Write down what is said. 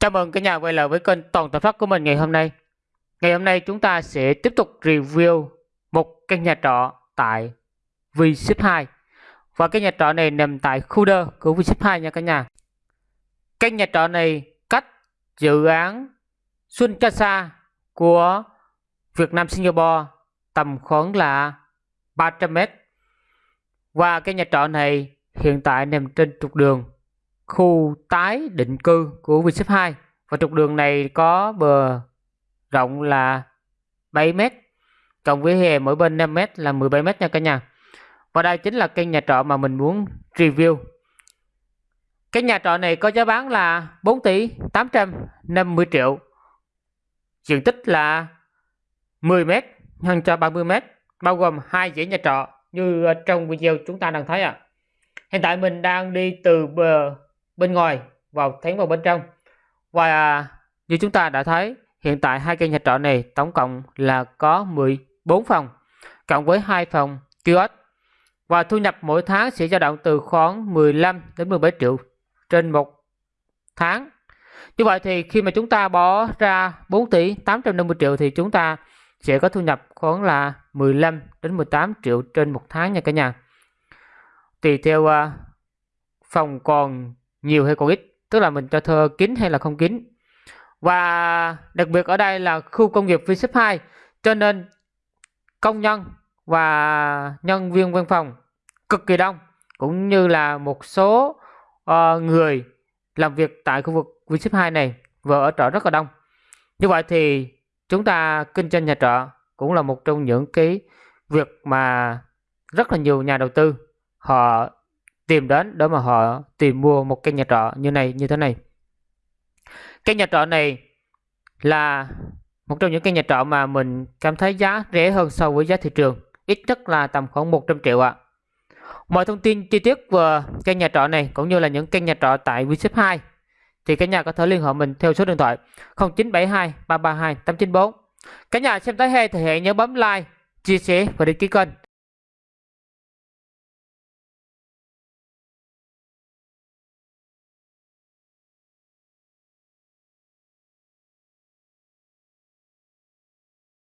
Chào mừng cả nhà quay lại với kênh Toàn Tập Phát của mình ngày hôm nay. Ngày hôm nay chúng ta sẽ tiếp tục review một căn nhà trọ tại V-Ship 2. Và căn nhà trọ này nằm tại khu đơ của V-Ship 2 nha cả nhà. Căn nhà trọ này cách dự án Xuân Casa của Việt Nam Singapore tầm khoảng là 300m Và căn nhà trọ này hiện tại nằm trên trục đường khu tái định cư của Vinship 2 và trục đường này có bờ rộng là 7 mét, cộng với hè mỗi bên 5 mét là 17 mét nha cả nhà. Và đây chính là căn nhà trọ mà mình muốn review. Cái nhà trọ này có giá bán là 4 tỷ 850 triệu. Diện tích là 10 mét nhân cho 30 mét, bao gồm hai dãy nhà trọ như ờ, trong video chúng ta đang thấy ạ. À. hiện tại mình đang đi từ bờ bên ngoài vào thánh vào bên trong. Và như chúng ta đã thấy hiện tại hai căn nhà trọ này tổng cộng là có 14 phòng cộng với hai phòng kiosk. Và thu nhập mỗi tháng sẽ dao động từ khoảng 15 đến 17 triệu trên một tháng. Như vậy thì khi mà chúng ta bỏ ra 4 tỷ 850 triệu thì chúng ta sẽ có thu nhập khoảng là 15 đến 18 triệu trên một tháng nha cả nhà. Tùy theo uh, phòng còn nhiều hay còn ít tức là mình cho thơ kín hay là không kín. Và đặc biệt ở đây là khu công nghiệp V 2 cho nên công nhân và nhân viên văn phòng cực kỳ đông cũng như là một số uh, người làm việc tại khu vực V 2 này vừa ở trọ rất là đông. Như vậy thì chúng ta kinh doanh nhà trọ cũng là một trong những cái việc mà rất là nhiều nhà đầu tư họ tìm đến để mà họ tìm mua một căn nhà trọ như này, như thế này. Căn nhà trọ này là một trong những căn nhà trọ mà mình cảm thấy giá rẻ hơn so với giá thị trường, ít nhất là tầm khoảng 100 triệu ạ. À. mọi thông tin chi tiết về căn nhà trọ này cũng như là những căn nhà trọ tại Vship 2 thì cả nhà có thể liên hệ mình theo số điện thoại 0972 332 894 cả nhà xem tới hay thì hãy nhớ bấm like, chia sẻ và đăng ký kênh.